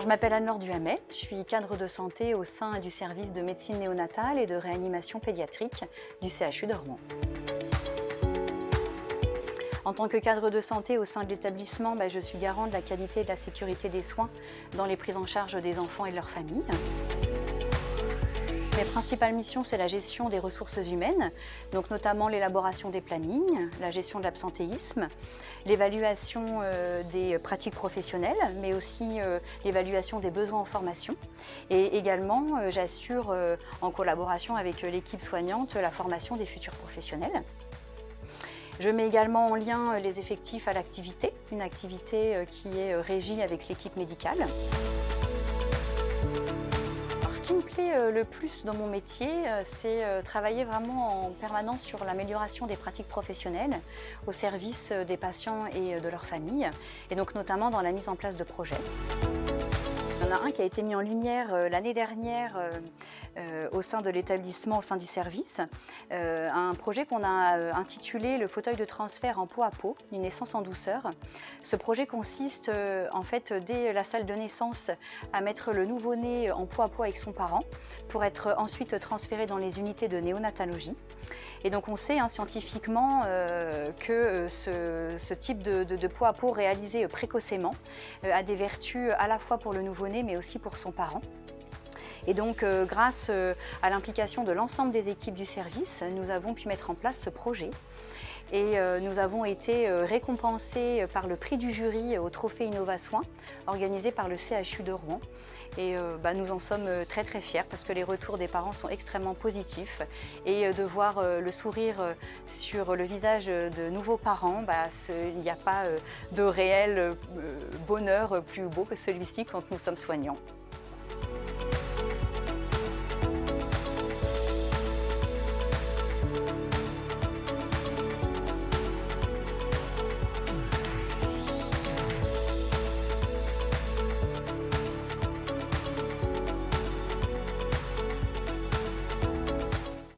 Je m'appelle Anne-Laure Duhamet, je suis cadre de santé au sein du service de médecine néonatale et de réanimation pédiatrique du CHU de Rouen. En tant que cadre de santé au sein de l'établissement, bah, je suis garant de la qualité et de la sécurité des soins dans les prises en charge des enfants et de leurs familles. Mes principales missions, c'est la gestion des ressources humaines, donc notamment l'élaboration des plannings, la gestion de l'absentéisme, l'évaluation euh, des pratiques professionnelles, mais aussi euh, l'évaluation des besoins en formation. Et également, euh, j'assure en collaboration avec l'équipe soignante la formation des futurs professionnels. Je mets également en lien les effectifs à l'activité, une activité qui est régie avec l'équipe médicale le plus dans mon métier, euh, c'est euh, travailler vraiment en permanence sur l'amélioration des pratiques professionnelles au service des patients et de leurs familles, et donc notamment dans la mise en place de projets. Il y en a un qui a été mis en lumière l'année dernière euh, au sein de l'établissement, au sein du service, euh, un projet qu'on a euh, intitulé le fauteuil de transfert en peau à peau, une naissance en douceur. Ce projet consiste en fait dès la salle de naissance à mettre le nouveau-né en peau à peau avec son parent pour être ensuite transféré dans les unités de néonatologie. Et donc on sait hein, scientifiquement que ce, type de, de, à peau réalisé précocement a des vertus à la fois pour le nouveau-né mais aussi pour son parent. Et donc, euh, grâce euh, à l'implication de l'ensemble des équipes du service, nous avons pu mettre en place ce projet. Et euh, nous avons été récompensés par le prix du jury au Trophée Innova Soins, organisé par le CHU de Rouen. Et bah, nous en sommes très très fiers parce que les retours des parents sont extrêmement positifs. Et de voir le sourire sur le visage de nouveaux parents, bah, il n'y a pas de réel bonheur plus beau que celui-ci quand nous sommes soignants.